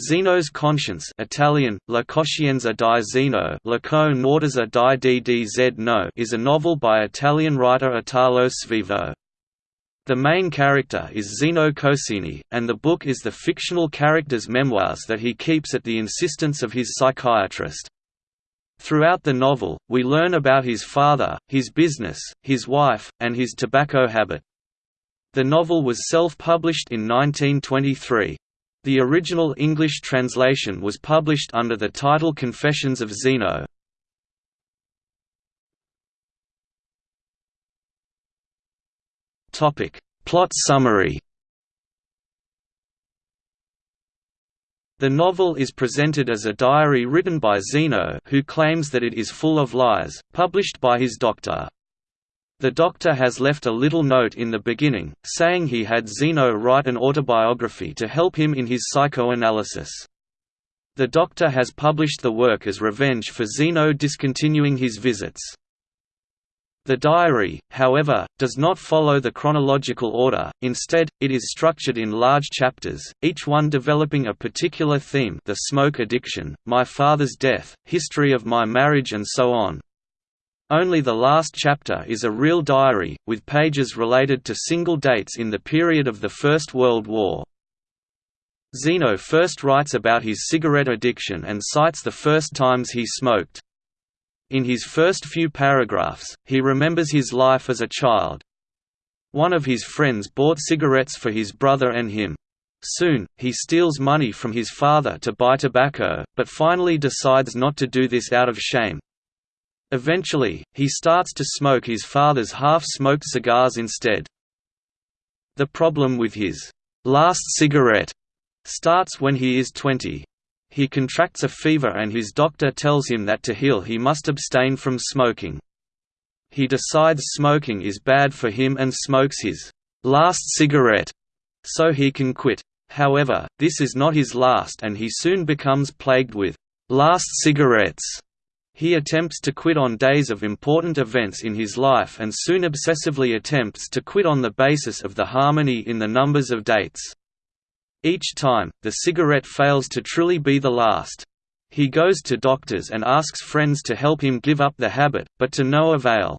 Zeno's Conscience Italian, La Coscienza di Zeno di DDZ no is a novel by Italian writer Italo Svevo. The main character is Zeno Cosini, and the book is the fictional character's memoirs that he keeps at the insistence of his psychiatrist. Throughout the novel, we learn about his father, his business, his wife, and his tobacco habit. The novel was self-published in 1923. The original English translation was published under the title Confessions of Zeno. Plot summary The novel is presented as a diary written by Zeno who claims that it is full of lies, published by his doctor. The doctor has left a little note in the beginning, saying he had Zeno write an autobiography to help him in his psychoanalysis. The doctor has published the work as revenge for Zeno discontinuing his visits. The diary, however, does not follow the chronological order, instead, it is structured in large chapters, each one developing a particular theme the smoke addiction, my father's death, history of my marriage and so on. Only the last chapter is a real diary, with pages related to single dates in the period of the First World War. Zeno first writes about his cigarette addiction and cites the first times he smoked. In his first few paragraphs, he remembers his life as a child. One of his friends bought cigarettes for his brother and him. Soon, he steals money from his father to buy tobacco, but finally decides not to do this out of shame, Eventually, he starts to smoke his father's half-smoked cigars instead. The problem with his last cigarette starts when he is 20. He contracts a fever and his doctor tells him that to heal he must abstain from smoking. He decides smoking is bad for him and smokes his last cigarette so he can quit. However, this is not his last and he soon becomes plagued with last cigarettes he attempts to quit on days of important events in his life and soon obsessively attempts to quit on the basis of the harmony in the numbers of dates. Each time, the cigarette fails to truly be the last. He goes to doctors and asks friends to help him give up the habit, but to no avail.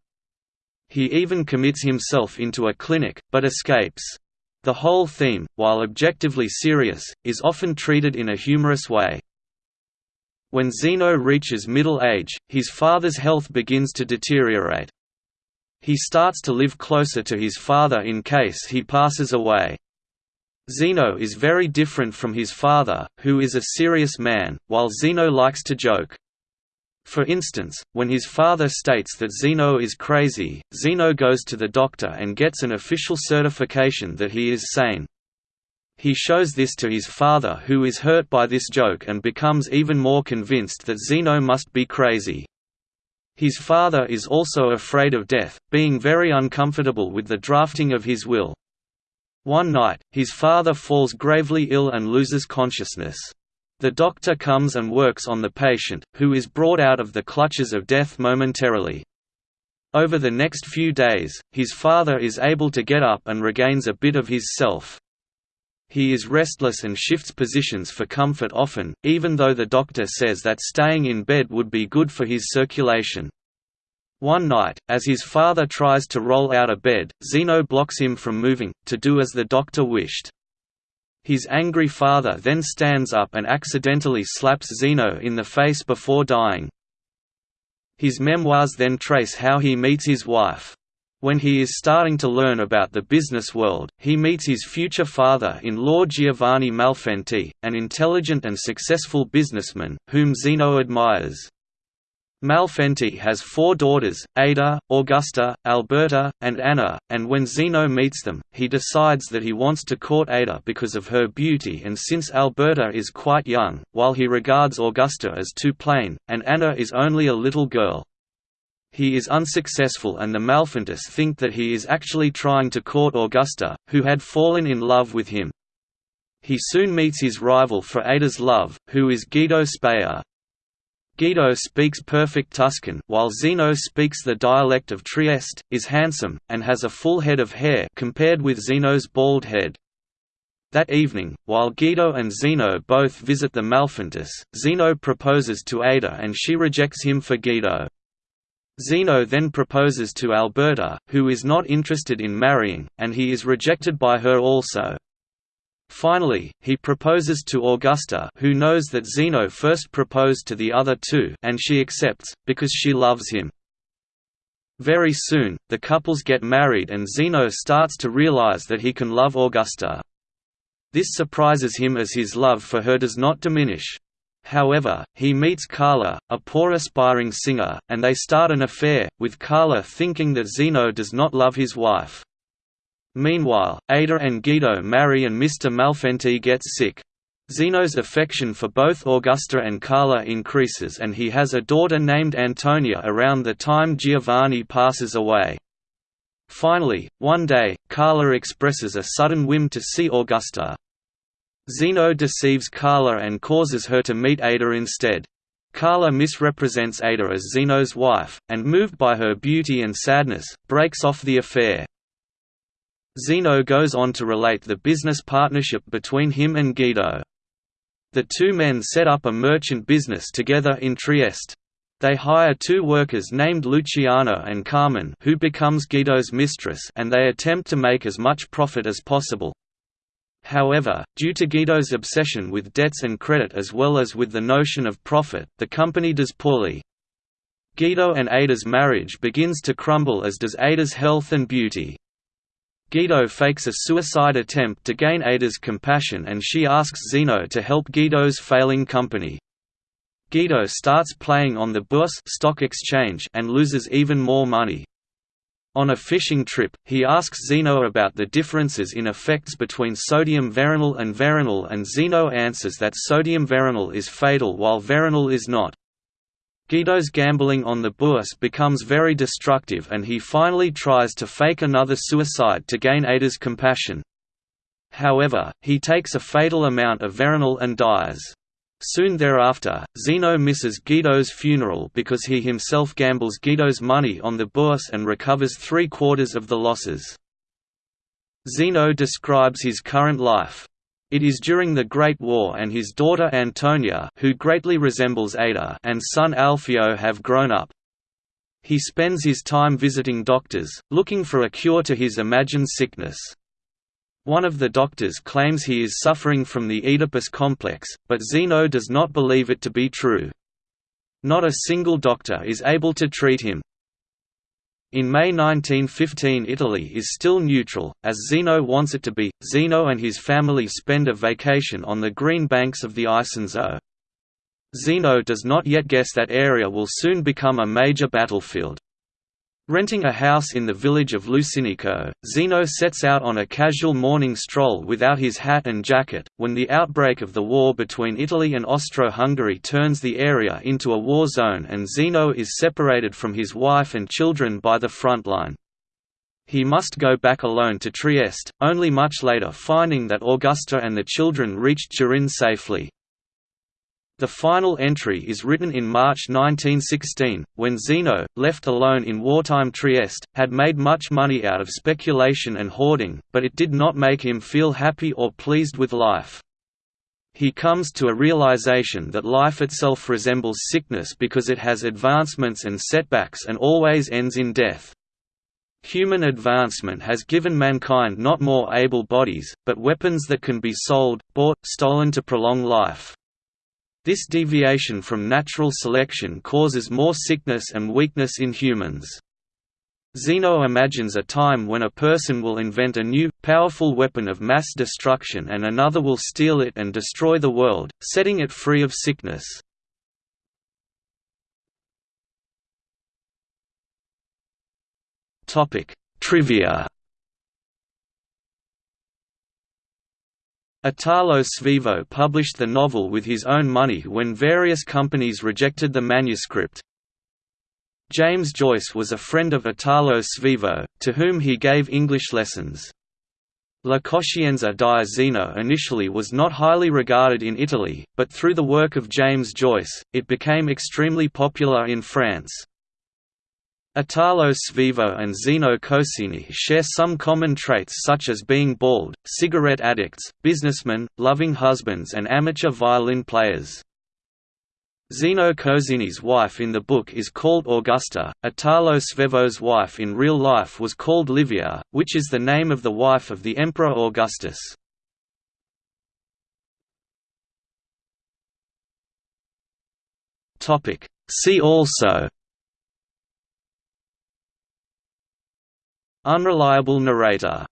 He even commits himself into a clinic, but escapes. The whole theme, while objectively serious, is often treated in a humorous way. When Zeno reaches middle age, his father's health begins to deteriorate. He starts to live closer to his father in case he passes away. Zeno is very different from his father, who is a serious man, while Zeno likes to joke. For instance, when his father states that Zeno is crazy, Zeno goes to the doctor and gets an official certification that he is sane. He shows this to his father who is hurt by this joke and becomes even more convinced that Zeno must be crazy. His father is also afraid of death, being very uncomfortable with the drafting of his will. One night, his father falls gravely ill and loses consciousness. The doctor comes and works on the patient, who is brought out of the clutches of death momentarily. Over the next few days, his father is able to get up and regains a bit of his self. He is restless and shifts positions for comfort often, even though the doctor says that staying in bed would be good for his circulation. One night, as his father tries to roll out of bed, Zeno blocks him from moving, to do as the doctor wished. His angry father then stands up and accidentally slaps Zeno in the face before dying. His memoirs then trace how he meets his wife. When he is starting to learn about the business world, he meets his future father-in-law Giovanni Malfenti, an intelligent and successful businessman, whom Zeno admires. Malfenti has four daughters, Ada, Augusta, Alberta, and Anna, and when Zeno meets them, he decides that he wants to court Ada because of her beauty and since Alberta is quite young, while he regards Augusta as too plain, and Anna is only a little girl. He is unsuccessful and the Malfentis think that he is actually trying to court Augusta, who had fallen in love with him. He soon meets his rival for Ada's love, who is Guido Speyer. Guido speaks perfect Tuscan while Zeno speaks the dialect of Trieste, is handsome, and has a full head of hair compared with Zeno's bald head. That evening, while Guido and Zeno both visit the Malfentis, Zeno proposes to Ada and she rejects him for Guido. Zeno then proposes to Alberta, who is not interested in marrying, and he is rejected by her also. Finally, he proposes to Augusta who knows that Zeno first proposed to the other two and she accepts, because she loves him. Very soon, the couples get married and Zeno starts to realize that he can love Augusta. This surprises him as his love for her does not diminish. However, he meets Carla, a poor aspiring singer, and they start an affair, with Carla thinking that Zeno does not love his wife. Meanwhile, Ada and Guido marry and Mr. Malfenti gets sick. Zeno's affection for both Augusta and Carla increases and he has a daughter named Antonia around the time Giovanni passes away. Finally, one day, Carla expresses a sudden whim to see Augusta. Zeno deceives Carla and causes her to meet Ada instead. Carla misrepresents Ada as Zeno's wife, and moved by her beauty and sadness, breaks off the affair. Zeno goes on to relate the business partnership between him and Guido. The two men set up a merchant business together in Trieste. They hire two workers named Luciano and Carmen who becomes Guido's mistress and they attempt to make as much profit as possible. However, due to Guido's obsession with debts and credit as well as with the notion of profit, the company does poorly. Guido and Ada's marriage begins to crumble as does Ada's health and beauty. Guido fakes a suicide attempt to gain Ada's compassion and she asks Zeno to help Guido's failing company. Guido starts playing on the Bourse stock exchange and loses even more money. On a fishing trip, he asks Zeno about the differences in effects between sodium veronal and veronal and Zeno answers that sodium veronal is fatal while veronal is not. Guido's gambling on the Bourse becomes very destructive and he finally tries to fake another suicide to gain Ada's compassion. However, he takes a fatal amount of veronal and dies. Soon thereafter, Zeno misses Guido's funeral because he himself gambles Guido's money on the Bourse and recovers three-quarters of the losses. Zeno describes his current life. It is during the Great War and his daughter Antonia who greatly resembles Ada and son Alfio have grown up. He spends his time visiting doctors, looking for a cure to his imagined sickness. One of the doctors claims he is suffering from the Oedipus complex, but Zeno does not believe it to be true. Not a single doctor is able to treat him. In May 1915 Italy is still neutral, as Zeno wants it to be. Zeno and his family spend a vacation on the green banks of the Isonzo. Oh. Zeno does not yet guess that area will soon become a major battlefield. Renting a house in the village of Lucinico, Zeno sets out on a casual morning stroll without his hat and jacket, when the outbreak of the war between Italy and Austro-Hungary turns the area into a war zone and Zeno is separated from his wife and children by the front line. He must go back alone to Trieste, only much later finding that Augusta and the children reached Turin safely. The final entry is written in March 1916, when Zeno, left alone in wartime Trieste, had made much money out of speculation and hoarding, but it did not make him feel happy or pleased with life. He comes to a realization that life itself resembles sickness because it has advancements and setbacks and always ends in death. Human advancement has given mankind not more able bodies, but weapons that can be sold, bought, stolen to prolong life. This deviation from natural selection causes more sickness and weakness in humans. Zeno imagines a time when a person will invent a new, powerful weapon of mass destruction and another will steal it and destroy the world, setting it free of sickness. Trivia Italo Svevo published the novel with his own money when various companies rejected the manuscript. James Joyce was a friend of Italo Svevo, to whom he gave English lessons. La Coscienza di Zeno initially was not highly regarded in Italy, but through the work of James Joyce, it became extremely popular in France. Italo Svevo and Zeno Cosini share some common traits such as being bald, cigarette addicts, businessmen, loving husbands and amateur violin players. Zeno Cosini's wife in the book is called Augusta, Italo Svevo's wife in real life was called Livia, which is the name of the wife of the Emperor Augustus. See also Unreliable narrator